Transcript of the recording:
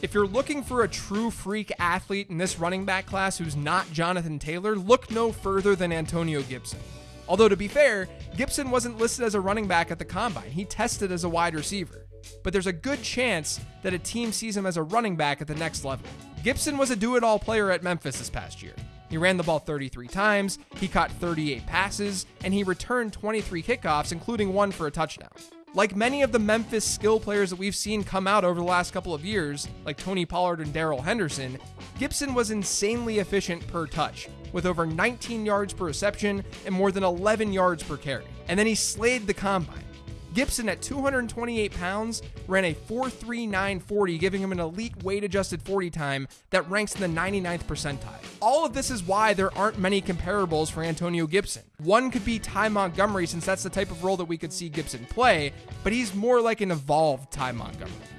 If you're looking for a true freak athlete in this running back class who's not Jonathan Taylor, look no further than Antonio Gibson. Although, to be fair, Gibson wasn't listed as a running back at the combine, he tested as a wide receiver. But there's a good chance that a team sees him as a running back at the next level. Gibson was a do it all player at Memphis this past year. He ran the ball 33 times, he caught 38 passes, and he returned 23 kickoffs, including one for a touchdown. Like many of the Memphis skill players that we've seen come out over the last couple of years, like Tony Pollard and Darrell Henderson, Gibson was insanely efficient per touch, with over 19 yards per reception and more than 11 yards per carry. And then he slayed the combine. Gibson at 228 pounds ran a 4.3940, giving him an elite weight adjusted 40 time that ranks in the 99th percentile. All of this is why there aren't many comparables for Antonio Gibson. One could be Ty Montgomery, since that's the type of role that we could see Gibson play, but he's more like an evolved Ty Montgomery.